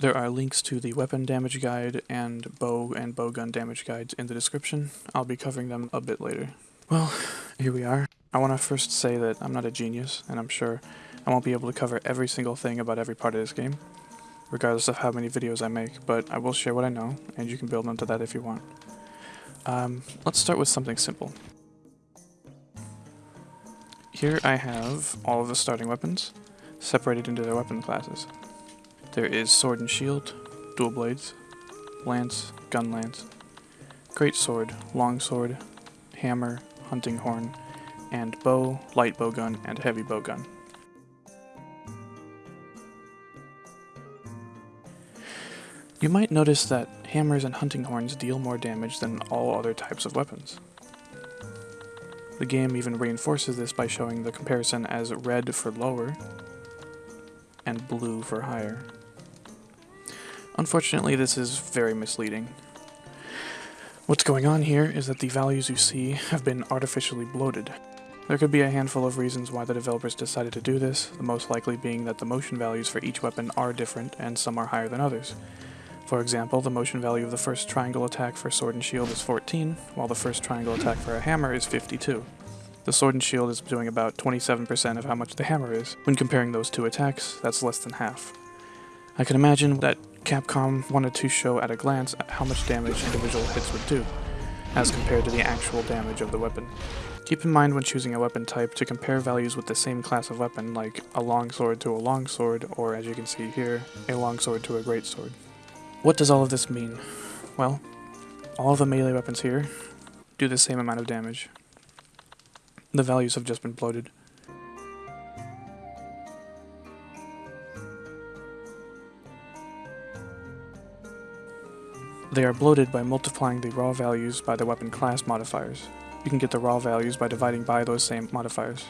There are links to the weapon damage guide and bow and bowgun damage guides in the description. I'll be covering them a bit later. Well, here we are. I want to first say that I'm not a genius, and I'm sure I won't be able to cover every single thing about every part of this game, regardless of how many videos I make, but I will share what I know, and you can build onto that if you want. Um, let's start with something simple. Here I have all of the starting weapons, separated into their weapon classes. There is Sword and Shield, Dual Blades, Lance, Gun Lance, Great Sword, Long Sword, Hammer, Hunting Horn, and Bow, Light Bowgun, and Heavy Bowgun. You might notice that hammers and hunting horns deal more damage than all other types of weapons. The game even reinforces this by showing the comparison as red for lower and blue for higher. Unfortunately, this is very misleading. What's going on here is that the values you see have been artificially bloated. There could be a handful of reasons why the developers decided to do this, the most likely being that the motion values for each weapon are different and some are higher than others. For example, the motion value of the first triangle attack for sword and shield is 14, while the first triangle attack for a hammer is 52. The sword and shield is doing about 27% of how much the hammer is. When comparing those two attacks, that's less than half. I can imagine that Capcom wanted to show at a glance how much damage individual hits would do, as compared to the actual damage of the weapon. Keep in mind when choosing a weapon type to compare values with the same class of weapon, like a longsword to a longsword, or as you can see here, a longsword to a greatsword. What does all of this mean? Well, all of the melee weapons here do the same amount of damage. The values have just been bloated. They are bloated by multiplying the raw values by the weapon class modifiers. You can get the raw values by dividing by those same modifiers.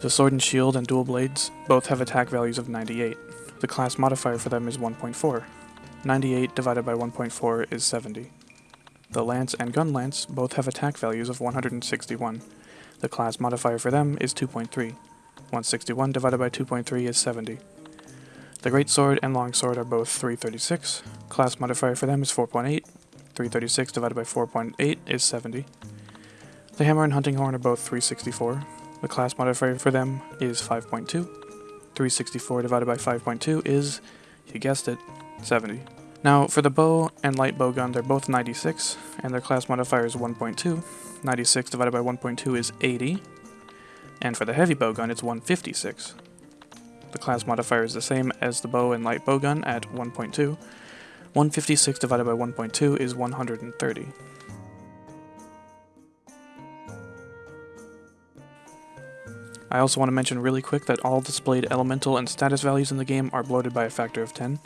The sword and shield and dual blades both have attack values of 98. The class modifier for them is 1.4. 98 divided by 1.4 is 70. The lance and gun lance both have attack values of 161. The class modifier for them is 2.3. 161 divided by 2.3 is 70. The Great Sword and Long Sword are both 336. Class modifier for them is 4.8. 336 divided by 4.8 is 70. The Hammer and Hunting Horn are both 364. The class modifier for them is 5.2. 364 divided by 5.2 is, you guessed it, 70. Now, for the bow and light bow gun, they're both 96, and their class modifier is 1.2. 96 divided by 1.2 is 80, and for the heavy bow gun, it's 156. The class modifier is the same as the bow and light bow gun at 1.2. 156 divided by 1.2 is 130. I also want to mention really quick that all displayed elemental and status values in the game are bloated by a factor of 10.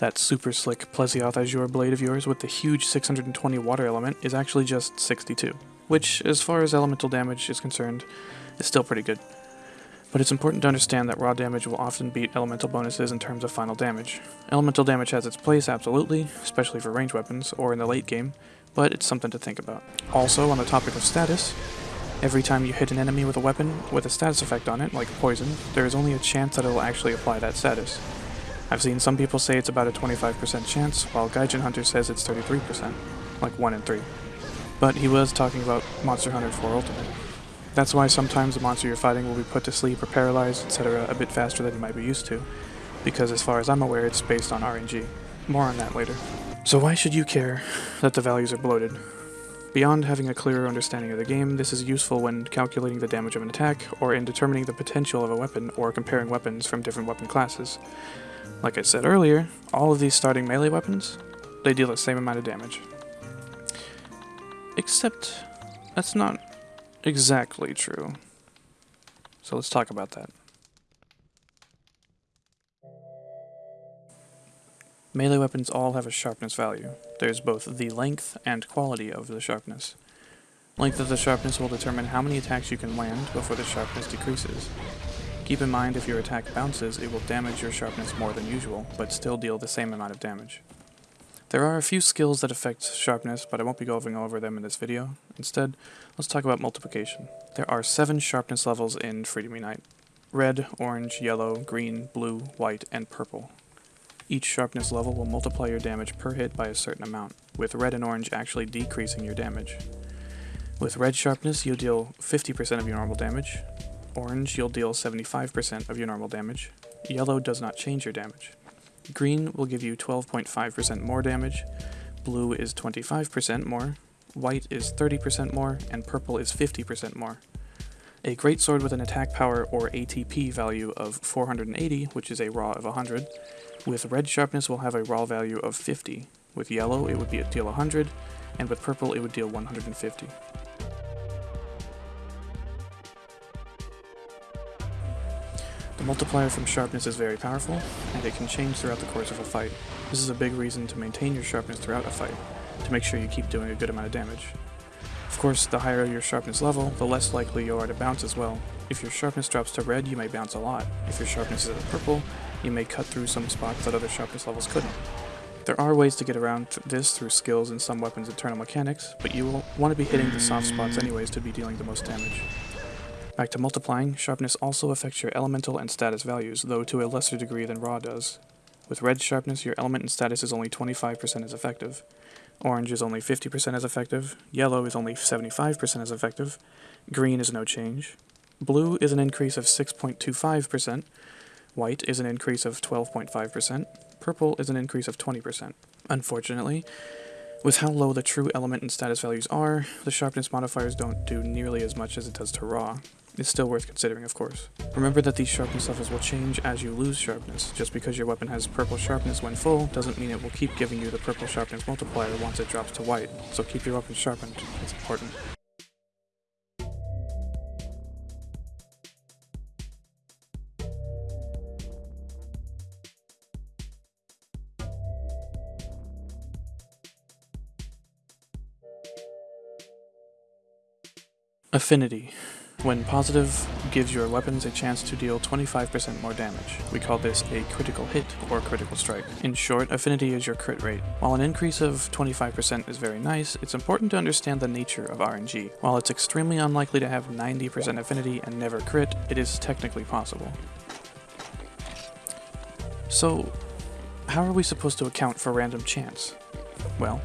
That super slick Plesioth Azure blade of yours with the huge 620 water element is actually just 62, which, as far as elemental damage is concerned, is still pretty good. But it's important to understand that raw damage will often beat elemental bonuses in terms of final damage. Elemental damage has its place, absolutely, especially for range weapons, or in the late game, but it's something to think about. Also, on the topic of status, every time you hit an enemy with a weapon with a status effect on it, like poison, there is only a chance that it will actually apply that status. I've seen some people say it's about a 25% chance, while Gaijin Hunter says it's 33%, like 1 in 3. But he was talking about Monster Hunter 4 Ultimate. That's why sometimes the monster you're fighting will be put to sleep or paralyzed, etc. a bit faster than you might be used to, because as far as I'm aware it's based on RNG. More on that later. So why should you care that the values are bloated? Beyond having a clearer understanding of the game, this is useful when calculating the damage of an attack, or in determining the potential of a weapon, or comparing weapons from different weapon classes. Like I said earlier, all of these starting melee weapons, they deal the same amount of damage. Except, that's not exactly true. So let's talk about that. Melee weapons all have a sharpness value. There's both the length and quality of the sharpness. Length of the sharpness will determine how many attacks you can land before the sharpness decreases. Keep in mind if your attack bounces, it will damage your sharpness more than usual, but still deal the same amount of damage. There are a few skills that affect sharpness, but I won't be going over them in this video. Instead, let's talk about multiplication. There are seven sharpness levels in Freedom Unite. Red, orange, yellow, green, blue, white, and purple. Each sharpness level will multiply your damage per hit by a certain amount, with red and orange actually decreasing your damage. With red sharpness, you'll deal 50% of your normal damage. Orange, you'll deal 75% of your normal damage. Yellow does not change your damage. Green will give you 12.5% more damage, blue is 25% more, white is 30% more, and purple is 50% more. A great sword with an attack power or ATP value of 480, which is a raw of 100, with red sharpness will have a raw value of 50. With yellow it would be deal 100, and with purple it would deal 150. Multiplier from sharpness is very powerful, and it can change throughout the course of a fight. This is a big reason to maintain your sharpness throughout a fight, to make sure you keep doing a good amount of damage. Of course, the higher your sharpness level, the less likely you are to bounce as well. If your sharpness drops to red, you may bounce a lot. If your sharpness is at purple, you may cut through some spots that other sharpness levels couldn't. There are ways to get around this through skills and some weapons' internal mechanics, but you will want to be hitting the soft spots anyways to be dealing the most damage. Back to multiplying, sharpness also affects your elemental and status values, though to a lesser degree than raw does. With red sharpness, your element and status is only 25% as effective. Orange is only 50% as effective, yellow is only 75% as effective, green is no change, blue is an increase of 6.25%, white is an increase of 12.5%, purple is an increase of 20%. Unfortunately, with how low the true element and status values are, the sharpness modifiers don't do nearly as much as it does to raw. It's still worth considering, of course. Remember that these sharpness levels will change as you lose sharpness. Just because your weapon has purple sharpness when full, doesn't mean it will keep giving you the purple sharpness multiplier once it drops to white, so keep your weapon sharpened, it's important. Affinity. When positive, gives your weapons a chance to deal 25% more damage. We call this a critical hit or critical strike. In short, affinity is your crit rate. While an increase of 25% is very nice, it's important to understand the nature of RNG. While it's extremely unlikely to have 90% affinity and never crit, it is technically possible. So, how are we supposed to account for random chance? Well,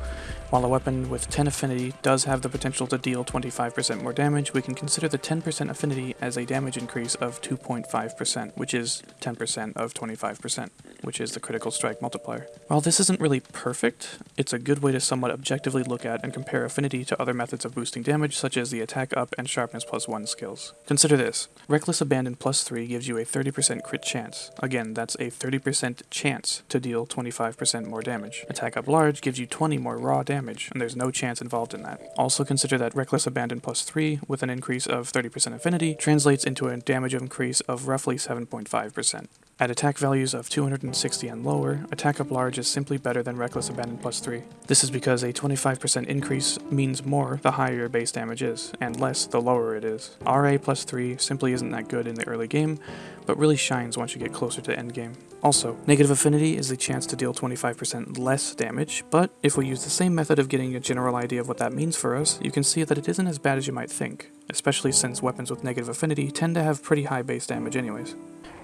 while a weapon with 10 affinity does have the potential to deal 25% more damage, we can consider the 10% affinity as a damage increase of 2.5%, which is 10% of 25%, which is the critical strike multiplier. While this isn't really perfect, it's a good way to somewhat objectively look at and compare affinity to other methods of boosting damage, such as the attack up and sharpness plus 1 skills. Consider this. Reckless Abandon plus 3 gives you a 30% crit chance. Again, that's a 30% chance to deal 25% more damage. Attack up large gives you 20 more raw damage and there's no chance involved in that. Also consider that Reckless Abandon plus 3, with an increase of 30% affinity, translates into a damage increase of roughly 7.5%. At attack values of 260 and lower, Attack Up Large is simply better than Reckless Abandon plus 3. This is because a 25% increase means more the higher your base damage is, and less the lower it is. RA plus 3 simply isn't that good in the early game, but really shines once you get closer to endgame. Also, negative affinity is the chance to deal 25% less damage, but if we use the same method of getting a general idea of what that means for us, you can see that it isn't as bad as you might think, especially since weapons with negative affinity tend to have pretty high base damage anyways.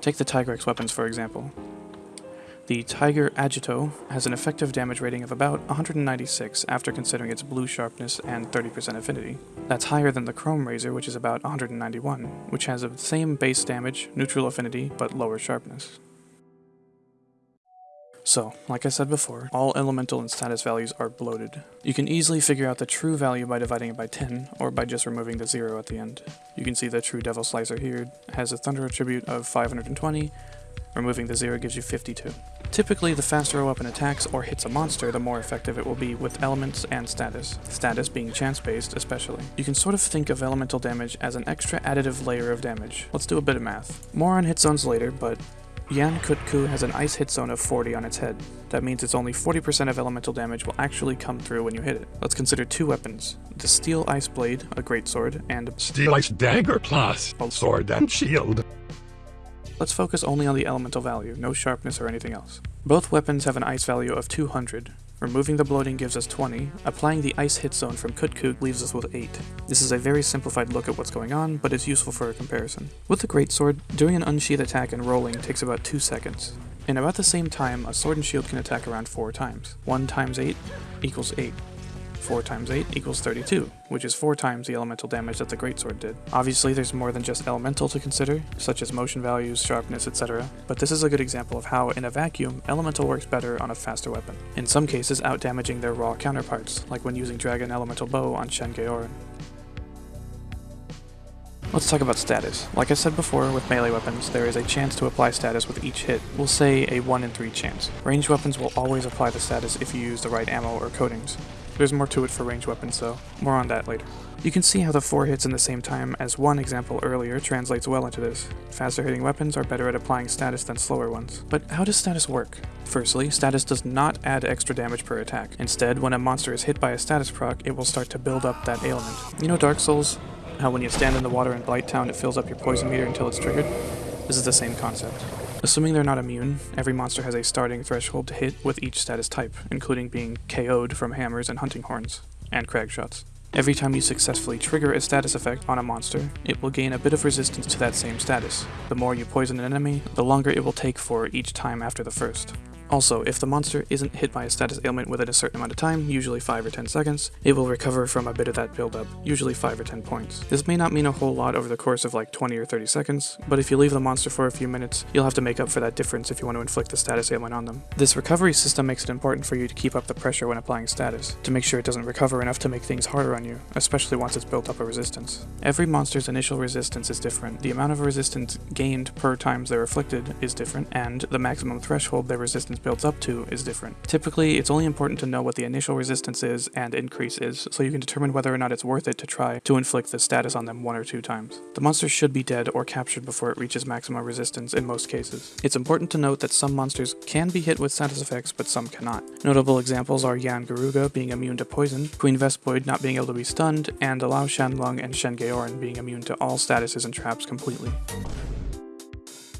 Take the Tigrex weapons for example. The Tiger Agito has an effective damage rating of about 196 after considering its blue sharpness and 30% affinity. That's higher than the Chrome Razor, which is about 191, which has the same base damage, neutral affinity, but lower sharpness. So, like I said before, all elemental and status values are bloated. You can easily figure out the true value by dividing it by 10, or by just removing the 0 at the end. You can see the true Devil Slicer here has a Thunder Attribute of 520, removing the 0 gives you 52. Typically, the faster a weapon attacks or hits a monster, the more effective it will be with elements and status, status being chance-based especially. You can sort of think of elemental damage as an extra additive layer of damage. Let's do a bit of math. More on hit zones later, but Yian Kutku has an ice hit zone of 40 on its head. That means it's only 40% of elemental damage will actually come through when you hit it. Let's consider two weapons. The Steel Ice Blade, a great sword, and Steel Ice Dagger Plus, a sword and shield. Let's focus only on the elemental value, no sharpness or anything else. Both weapons have an ice value of 200. Removing the bloating gives us 20, applying the ice hit zone from Kutku leaves us with 8. This is a very simplified look at what's going on, but it's useful for a comparison. With the Greatsword, doing an unsheath attack and rolling takes about 2 seconds. In about the same time, a sword and shield can attack around 4 times. 1 times 8 equals 8. 4 times 8 equals 32, which is 4 times the elemental damage that the greatsword did. Obviously there's more than just elemental to consider, such as motion values, sharpness, etc., but this is a good example of how, in a vacuum, elemental works better on a faster weapon. In some cases, out-damaging their raw counterparts, like when using Dragon Elemental Bow on Shen Gaoren. Let's talk about status. Like I said before, with melee weapons, there is a chance to apply status with each hit. We'll say a 1 in 3 chance. Ranged weapons will always apply the status if you use the right ammo or coatings. There's more to it for ranged weapons though, more on that later. You can see how the 4 hits in the same time as one example earlier translates well into this. Faster hitting weapons are better at applying status than slower ones. But how does status work? Firstly, status does not add extra damage per attack. Instead, when a monster is hit by a status proc, it will start to build up that ailment. You know Dark Souls? how when you stand in the water in Blighttown it fills up your poison meter until it's triggered? This is the same concept. Assuming they're not immune, every monster has a starting threshold to hit with each status type, including being KO'd from hammers and hunting horns, and crag shots. Every time you successfully trigger a status effect on a monster, it will gain a bit of resistance to that same status. The more you poison an enemy, the longer it will take for each time after the first. Also, if the monster isn't hit by a status ailment within a certain amount of time, usually 5 or 10 seconds, it will recover from a bit of that buildup, usually 5 or 10 points. This may not mean a whole lot over the course of like 20 or 30 seconds, but if you leave the monster for a few minutes, you'll have to make up for that difference if you want to inflict the status ailment on them. This recovery system makes it important for you to keep up the pressure when applying status, to make sure it doesn't recover enough to make things harder on you, especially once it's built up a resistance. Every monster's initial resistance is different, the amount of resistance gained per times they're afflicted is different, and the maximum threshold their resistance builds up to is different. Typically, it's only important to know what the initial resistance is and increase is, so you can determine whether or not it's worth it to try to inflict the status on them one or two times. The monster should be dead or captured before it reaches maximum resistance in most cases. It's important to note that some monsters can be hit with status effects, but some cannot. Notable examples are Yian Garuga being immune to poison, Queen Vespoid not being able to be stunned, and Lao-Shan Lung and Shen Gaoren being immune to all statuses and traps completely.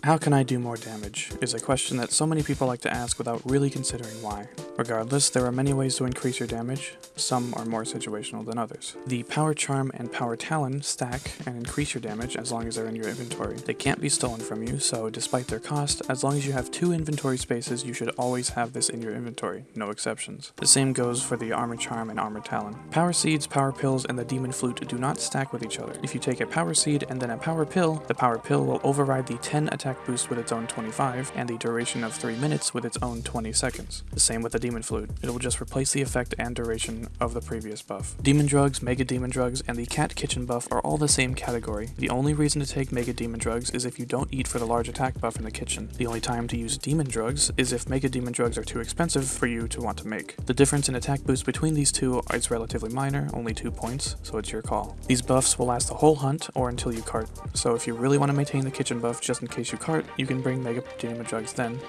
How can I do more damage? is a question that so many people like to ask without really considering why. Regardless, there are many ways to increase your damage, some are more situational than others. The Power Charm and Power Talon stack and increase your damage as long as they're in your inventory. They can't be stolen from you, so despite their cost, as long as you have two inventory spaces, you should always have this in your inventory, no exceptions. The same goes for the Armor Charm and Armor Talon. Power Seeds, Power Pills, and the Demon Flute do not stack with each other. If you take a Power Seed and then a Power Pill, the Power Pill will override the 10 attack boost with its own 25, and the duration of 3 minutes with its own 20 seconds. The same with the Demon Flute. It will just replace the effect and duration of the previous buff. Demon Drugs, Mega Demon Drugs, and the Cat Kitchen buff are all the same category. The only reason to take Mega Demon Drugs is if you don't eat for the large attack buff in the kitchen. The only time to use Demon Drugs is if Mega Demon Drugs are too expensive for you to want to make. The difference in attack boost between these two is relatively minor, only 2 points, so it's your call. These buffs will last the whole hunt or until you cart, so if you really want to maintain the kitchen buff just in case you cart, you can bring Mega Demon Drugs then,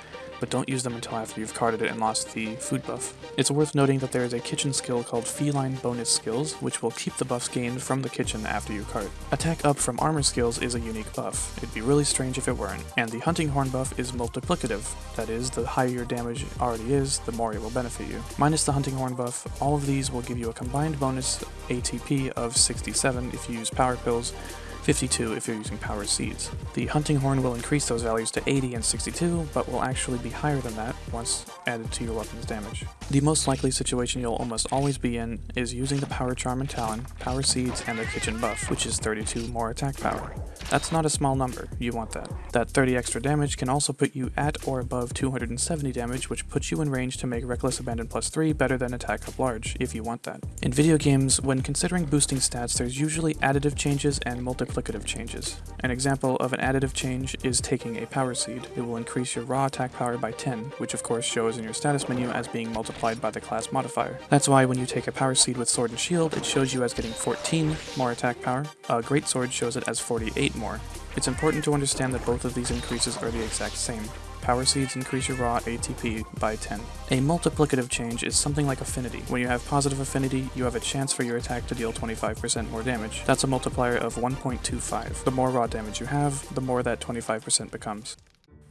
but don't use them until after you've carted it and lost the food buff. It's worth noting that there is a kitchen skill called Feline Bonus Skills, which will keep the buffs gained from the kitchen after you cart. Attack up from armor skills is a unique buff. It'd be really strange if it weren't. And the Hunting Horn buff is multiplicative. That is, the higher your damage already is, the more it will benefit you. Minus the Hunting Horn buff, all of these will give you a combined bonus ATP of 67 if you use power pills, 52 if you're using power seeds. The hunting horn will increase those values to 80 and 62, but will actually be higher than that once added to your weapon's damage. The most likely situation you'll almost always be in is using the power charm and talon, power seeds, and the kitchen buff, which is 32 more attack power. That's not a small number, you want that. That 30 extra damage can also put you at or above 270 damage, which puts you in range to make Reckless Abandon plus 3 better than Attack Up Large, if you want that. In video games, when considering boosting stats, there's usually additive changes and changes. An example of an additive change is taking a Power Seed. It will increase your raw attack power by 10, which of course shows in your status menu as being multiplied by the class modifier. That's why when you take a Power Seed with Sword and Shield, it shows you as getting 14 more attack power. A Great Sword shows it as 48 more. It's important to understand that both of these increases are the exact same. Power Seeds increase your raw ATP by 10. A multiplicative change is something like affinity. When you have positive affinity, you have a chance for your attack to deal 25% more damage. That's a multiplier of 1.25. The more raw damage you have, the more that 25% becomes.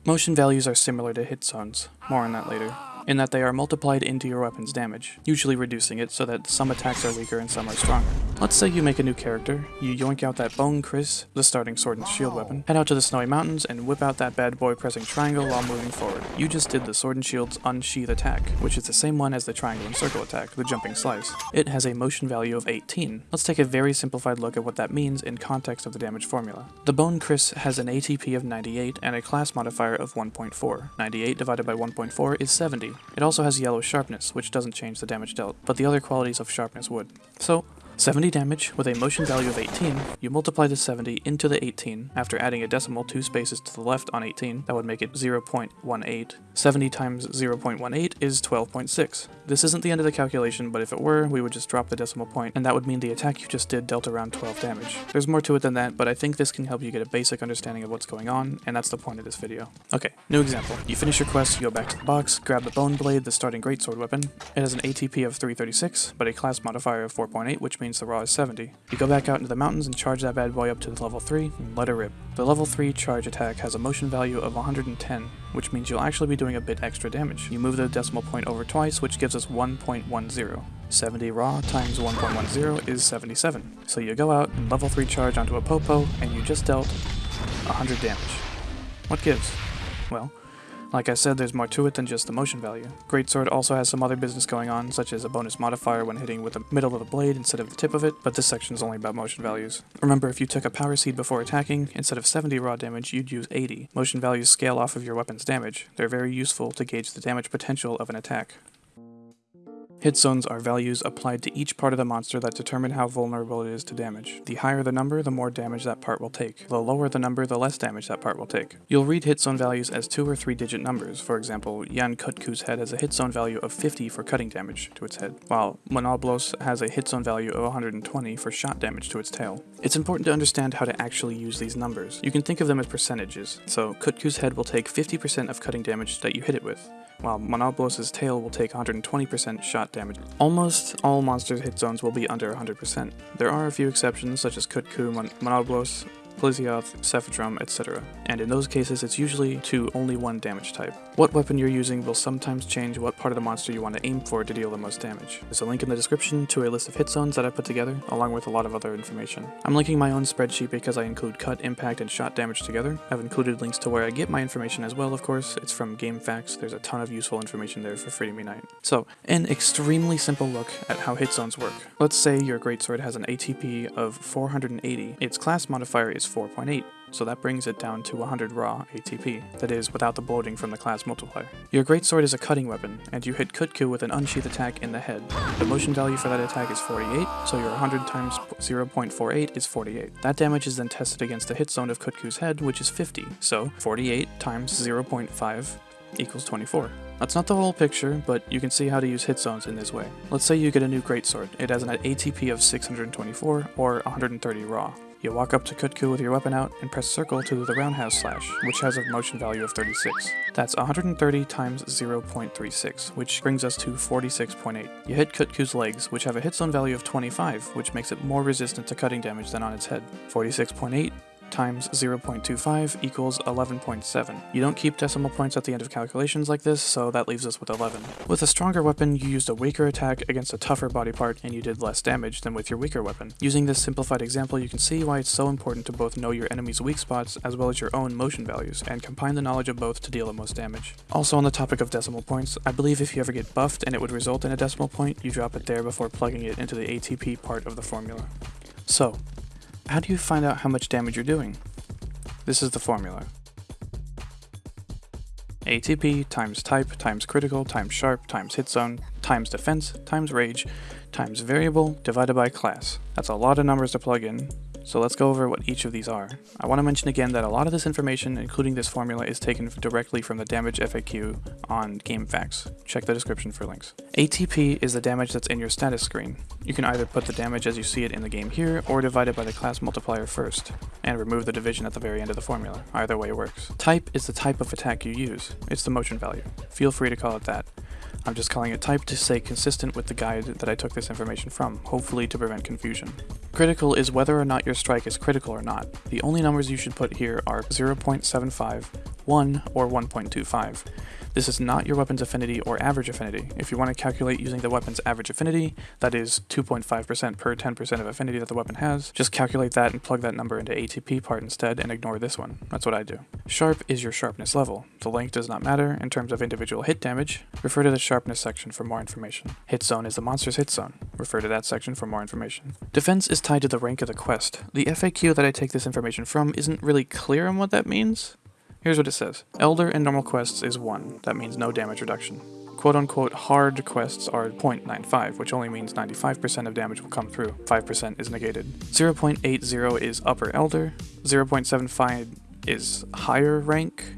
Motion values are similar to hit zones, more on that later. In that they are multiplied into your weapon's damage, usually reducing it so that some attacks are weaker and some are stronger. Let's say you make a new character, you yoink out that Bone Kris, the starting sword and shield weapon, head out to the snowy mountains and whip out that bad boy pressing triangle while moving forward. You just did the sword and shield's unsheath attack, which is the same one as the triangle and circle attack, the jumping slice. It has a motion value of 18. Let's take a very simplified look at what that means in context of the damage formula. The Bone Kris has an ATP of 98 and a class modifier of 1.4. 98 divided by 1.4 is 70. It also has yellow sharpness, which doesn't change the damage dealt, but the other qualities of sharpness would. So, 70 damage with a motion value of 18, you multiply the 70 into the 18 after adding a decimal two spaces to the left on 18, that would make it 0.18. 70 times 0.18 is 12.6. This isn't the end of the calculation, but if it were, we would just drop the decimal point, and that would mean the attack you just did dealt around 12 damage. There's more to it than that, but I think this can help you get a basic understanding of what's going on, and that's the point of this video. Okay, new example. You finish your quest, you go back to the box, grab the Bone Blade, the starting greatsword weapon. It has an ATP of 336, but a class modifier of 4.8, which means the raw is 70. You go back out into the mountains and charge that bad boy up to level 3 and let it rip. The level 3 charge attack has a motion value of 110, which means you'll actually be doing a bit extra damage. You move the decimal point over twice, which gives us 1.10. 70 raw times 1.10 is 77. So you go out and level 3 charge onto a Popo, and you just dealt 100 damage. What gives? Well, like I said, there's more to it than just the motion value. Greatsword also has some other business going on, such as a bonus modifier when hitting with the middle of the blade instead of the tip of it, but this section is only about motion values. Remember, if you took a power seed before attacking, instead of 70 raw damage, you'd use 80. Motion values scale off of your weapon's damage. They're very useful to gauge the damage potential of an attack. Hit zones are values applied to each part of the monster that determine how vulnerable it is to damage. The higher the number, the more damage that part will take. The lower the number, the less damage that part will take. You'll read hit zone values as two or three digit numbers. For example, Yian Kutku's head has a hit zone value of 50 for cutting damage to its head, while Monoblos has a hit zone value of 120 for shot damage to its tail. It's important to understand how to actually use these numbers. You can think of them as percentages. So Kutku's head will take 50% of cutting damage that you hit it with while Monoblos' tail will take 120% shot damage. Almost all monsters' hit zones will be under 100%. There are a few exceptions, such as Kutku, Mon Monoblos, Plesioth, Cephadrome, etc. And in those cases, it's usually to only one damage type. What weapon you're using will sometimes change what part of the monster you want to aim for to deal the most damage. There's a link in the description to a list of hit zones that I put together, along with a lot of other information. I'm linking my own spreadsheet because I include cut, impact, and shot damage together. I've included links to where I get my information as well, of course. It's from GameFAQs. There's a ton of useful information there for Freedom Unite. So, an extremely simple look at how hit zones work. Let's say your greatsword has an ATP of 480. Its class modifier is 4.8, so that brings it down to 100 raw ATP, that is, without the bloating from the class multiplier. Your greatsword is a cutting weapon, and you hit Kutku with an unsheath attack in the head. The motion value for that attack is 48, so your 100 times 0.48 is 48. That damage is then tested against the hit zone of Kutku's head, which is 50, so 48 times 0.5 equals 24. That's not the whole picture, but you can see how to use hit zones in this way. Let's say you get a new greatsword. It has an ATP of 624 or 130 raw. You walk up to Kutku with your weapon out and press circle to do the roundhouse slash, which has a motion value of 36. That's 130 times 0.36, which brings us to 46.8. You hit Kutku's legs, which have a hit zone value of 25, which makes it more resistant to cutting damage than on its head. 46.8 times 0.25 equals 11.7. You don't keep decimal points at the end of calculations like this, so that leaves us with 11. With a stronger weapon, you used a weaker attack against a tougher body part and you did less damage than with your weaker weapon. Using this simplified example, you can see why it's so important to both know your enemy's weak spots as well as your own motion values, and combine the knowledge of both to deal the most damage. Also on the topic of decimal points, I believe if you ever get buffed and it would result in a decimal point, you drop it there before plugging it into the ATP part of the formula. So, how do you find out how much damage you're doing? This is the formula. ATP times type times critical times sharp times hit zone times defense times rage times variable divided by class. That's a lot of numbers to plug in, so let's go over what each of these are. I want to mention again that a lot of this information, including this formula, is taken directly from the damage FAQ on GameFAQs. Check the description for links. ATP is the damage that's in your status screen. You can either put the damage as you see it in the game here, or divide it by the class multiplier first, and remove the division at the very end of the formula. Either way works. Type is the type of attack you use. It's the motion value. Feel free to call it that. I'm just calling it type to stay consistent with the guide that I took this information from, hopefully to prevent confusion. Critical is whether or not your strike is critical or not. The only numbers you should put here are 0.75, 1 or 1.25. This is not your weapon's affinity or average affinity. If you want to calculate using the weapon's average affinity, that is 2.5% per 10% of affinity that the weapon has, just calculate that and plug that number into ATP part instead and ignore this one. That's what I do. Sharp is your sharpness level. The length does not matter in terms of individual hit damage. Refer to the sharpness section for more information. Hit zone is the monster's hit zone. Refer to that section for more information. Defense is tied to the rank of the quest. The FAQ that I take this information from isn't really clear on what that means. Here's what it says. Elder and normal quests is 1. That means no damage reduction. Quote unquote hard quests are 0.95, which only means 95% of damage will come through. 5% is negated. 0.80 is upper elder, 0.75 is higher rank,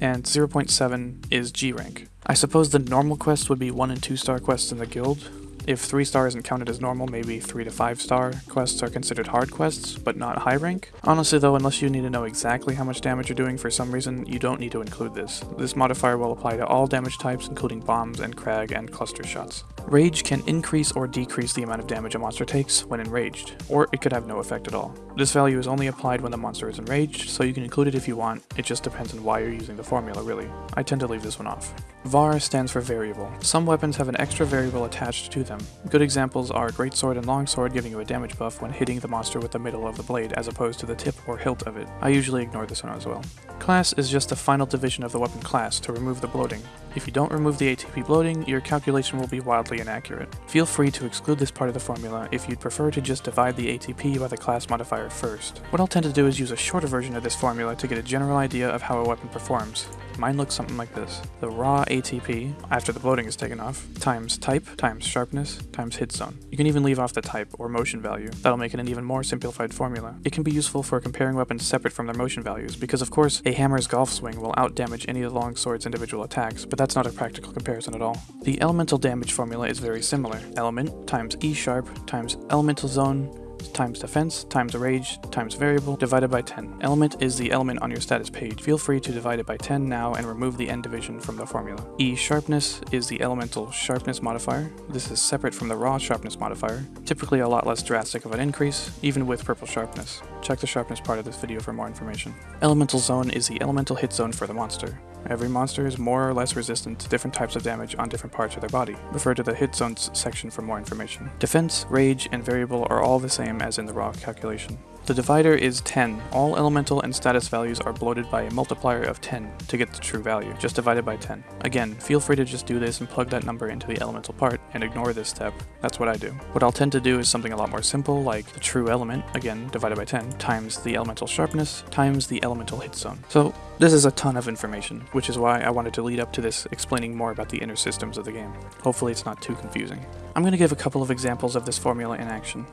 and 0.7 is G rank. I suppose the normal quest would be 1 and 2 star quests in the guild, if 3 star isn't counted as normal, maybe 3 to 5 star quests are considered hard quests, but not high rank. Honestly though, unless you need to know exactly how much damage you're doing for some reason, you don't need to include this. This modifier will apply to all damage types including bombs and crag and cluster shots. Rage can increase or decrease the amount of damage a monster takes when enraged, or it could have no effect at all. This value is only applied when the monster is enraged, so you can include it if you want, it just depends on why you're using the formula really. I tend to leave this one off. VAR stands for variable. Some weapons have an extra variable attached to them. Good examples are Greatsword and Longsword giving you a damage buff when hitting the monster with the middle of the blade as opposed to the tip or hilt of it. I usually ignore this one as well. Class is just the final division of the weapon class to remove the bloating. If you don't remove the ATP bloating, your calculation will be wildly inaccurate. Feel free to exclude this part of the formula if you'd prefer to just divide the ATP by the class modifier first. What I'll tend to do is use a shorter version of this formula to get a general idea of how a weapon performs. Mine looks something like this. The raw ATP, after the bloating is taken off, times type, times sharpness, times hit zone. You can even leave off the type or motion value. That'll make it an even more simplified formula. It can be useful for comparing weapons separate from their motion values, because of course, a hammer's golf swing will outdamage any of the longsword's individual attacks, but that's not a practical comparison at all. The elemental damage formula is very similar. Element times E sharp times elemental zone times defense times rage times variable divided by 10. Element is the element on your status page. Feel free to divide it by 10 now and remove the end division from the formula. E sharpness is the elemental sharpness modifier. This is separate from the raw sharpness modifier, typically a lot less drastic of an increase, even with purple sharpness. Check the sharpness part of this video for more information. Elemental zone is the elemental hit zone for the monster. Every monster is more or less resistant to different types of damage on different parts of their body. Refer to the hit zones section for more information. Defense, rage, and variable are all the same as in the raw calculation. The divider is 10. All elemental and status values are bloated by a multiplier of 10 to get the true value, just divided by 10. Again, feel free to just do this and plug that number into the elemental part and ignore this step. That's what I do. What I'll tend to do is something a lot more simple, like the true element, again, divided by 10, times the elemental sharpness, times the elemental hit zone. So this is a ton of information, which is why I wanted to lead up to this explaining more about the inner systems of the game. Hopefully it's not too confusing. I'm going to give a couple of examples of this formula in action.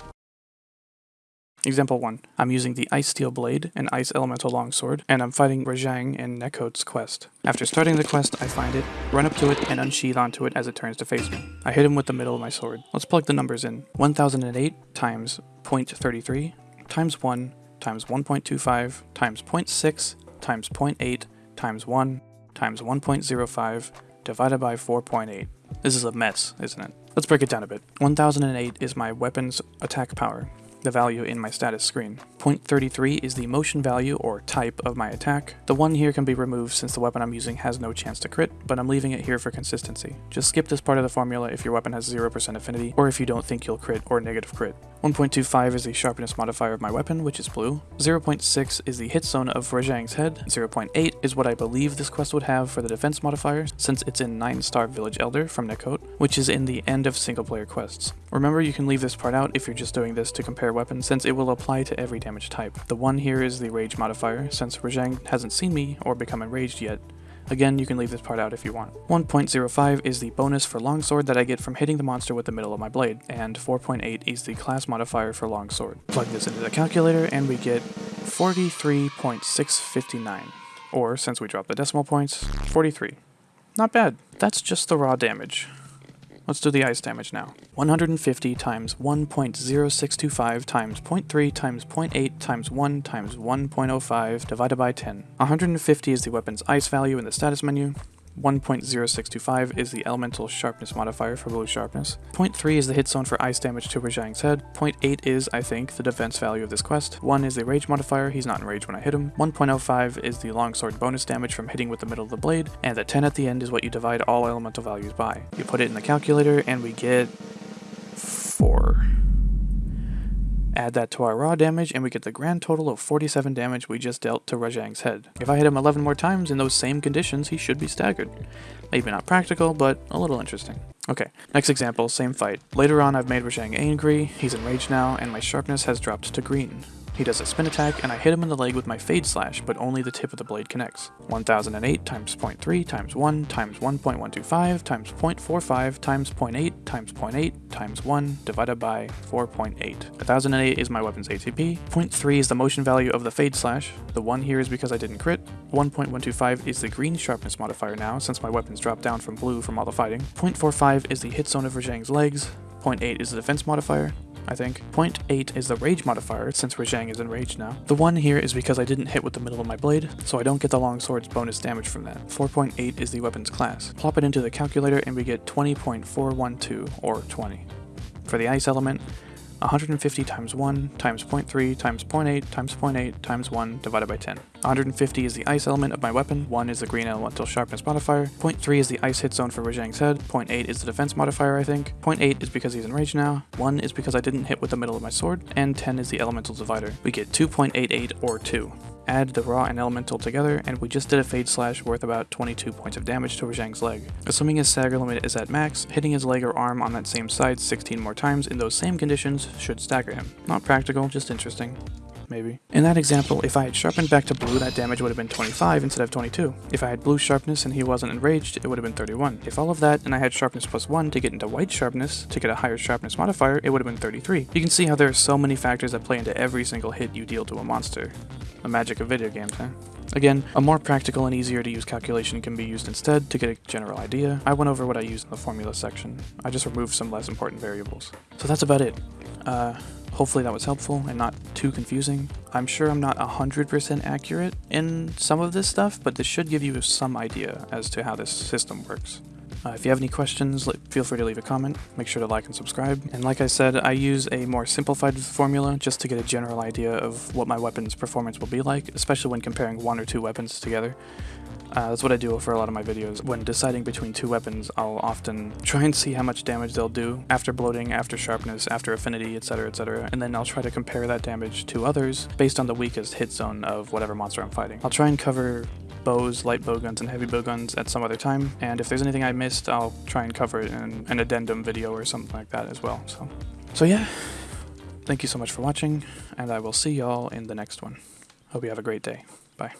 Example 1. I'm using the Ice Steel Blade and Ice Elemental Longsword, and I'm fighting Rajang in Nekoht's quest. After starting the quest, I find it, run up to it, and unsheath onto it as it turns to face me. I hit him with the middle of my sword. Let's plug the numbers in. 1008 times 0.33 times 1 times 1.25 times 0.6 times 0.8 times 1 times 1.05 divided by 4.8. This is a mess, isn't it? Let's break it down a bit. 1008 is my weapon's attack power the value in my status screen. 0.33 is the motion value or type of my attack. The 1 here can be removed since the weapon I'm using has no chance to crit, but I'm leaving it here for consistency. Just skip this part of the formula if your weapon has 0% affinity, or if you don't think you'll crit or negative crit. 1.25 is the sharpness modifier of my weapon, which is blue. 0.6 is the hit zone of Rajang's head. 0.8 is what I believe this quest would have for the defense modifier, since it's in 9 star Village Elder from Nekoht, which is in the end of single player quests. Remember you can leave this part out if you're just doing this to compare weapons, since it will apply to every damage type. The one here is the rage modifier, since Rajang hasn't seen me or become enraged yet, Again, you can leave this part out if you want. 1.05 is the bonus for longsword that I get from hitting the monster with the middle of my blade, and 4.8 is the class modifier for longsword. Plug this into the calculator and we get 43.659. Or, since we dropped the decimal points, 43. Not bad. That's just the raw damage. Let's do the ice damage now. 150 times 1.0625 times 0.3 times 0.8 times 1 times 1.05 divided by 10. 150 is the weapon's ice value in the status menu. 1.0625 is the elemental sharpness modifier for blue sharpness. 0.3 is the hit zone for ice damage to Rajang's head. 0.8 is, I think, the defense value of this quest. 1 is the rage modifier, he's not enraged when I hit him. 1.05 is the longsword bonus damage from hitting with the middle of the blade, and the 10 at the end is what you divide all elemental values by. You put it in the calculator and we get 4. Add that to our raw damage and we get the grand total of 47 damage we just dealt to Rajang's head. If I hit him 11 more times in those same conditions, he should be staggered. Maybe not practical, but a little interesting. Okay, next example, same fight. Later on I've made Rajang angry, he's enraged now, and my sharpness has dropped to green. He does a spin attack, and I hit him in the leg with my Fade Slash, but only the tip of the blade connects. 1008 times 0.3 times 1 times 1.125 times 0.45 times 0.8 times 0.8 times 1 divided by 4.8. 1008 is my weapon's ATP, 0.3 is the motion value of the Fade Slash, the 1 here is because I didn't crit, 1.125 is the green sharpness modifier now since my weapons dropped down from blue from all the fighting, 0.45 is the hit zone of Rajang's legs, 0.8 is the defense modifier, I think. 0.8 is the rage modifier, since Rajang is enraged now. The 1 here is because I didn't hit with the middle of my blade, so I don't get the longsword's bonus damage from that. 4.8 is the weapon's class. Plop it into the calculator and we get 20.412, or 20. For the ice element, 150 times 1 times 0.3 times 0.8 times 0.8 times 1 divided by 10. 150 is the ice element of my weapon, 1 is the green elemental sharpness modifier, 0.3 is the ice hit zone for Rajang's head, 0.8 is the defense modifier I think, 0.8 is because he's enraged now, 1 is because I didn't hit with the middle of my sword, and 10 is the elemental divider. We get 2.88 or 2 add the raw and elemental together, and we just did a Fade Slash worth about 22 points of damage to Rajang's leg. Assuming his stagger limit is at max, hitting his leg or arm on that same side 16 more times in those same conditions should stagger him. Not practical, just interesting maybe. In that example, if I had sharpened back to blue, that damage would have been 25 instead of 22. If I had blue sharpness and he wasn't enraged, it would have been 31. If all of that and I had sharpness plus 1 to get into white sharpness, to get a higher sharpness modifier, it would have been 33. You can see how there are so many factors that play into every single hit you deal to a monster. The magic of video games, huh? Again, a more practical and easier to use calculation can be used instead to get a general idea. I went over what I used in the formula section. I just removed some less important variables. So that's about it. Uh, hopefully that was helpful and not too confusing. I'm sure I'm not 100% accurate in some of this stuff, but this should give you some idea as to how this system works. Uh, if you have any questions, feel free to leave a comment. Make sure to like and subscribe. And like I said, I use a more simplified formula just to get a general idea of what my weapon's performance will be like, especially when comparing one or two weapons together. Uh, that's what I do for a lot of my videos. When deciding between two weapons, I'll often try and see how much damage they'll do after bloating, after sharpness, after affinity, etc, etc, and then I'll try to compare that damage to others based on the weakest hit zone of whatever monster I'm fighting. I'll try and cover bows, light bowguns, and heavy bowguns at some other time, and if there's anything I missed, I'll try and cover it in an addendum video or something like that as well. So, so yeah, thank you so much for watching, and I will see y'all in the next one. Hope you have a great day. Bye.